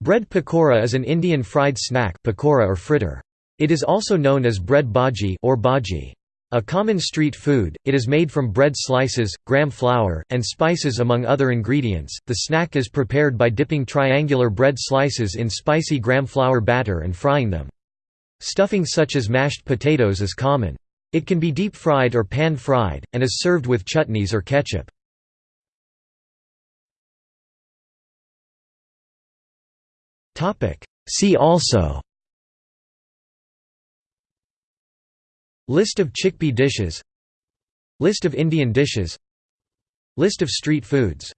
Bread pakora is an Indian fried snack pakora or fritter. It is also known as bread bhaji or bhaji. A common street food, it is made from bread slices, gram flour, and spices among other ingredients. The snack is prepared by dipping triangular bread slices in spicy gram flour batter and frying them. Stuffing such as mashed potatoes is common. It can be deep fried or pan fried, and is served with chutneys or ketchup. See also. List of chickpea dishes. List of Indian dishes. List of street foods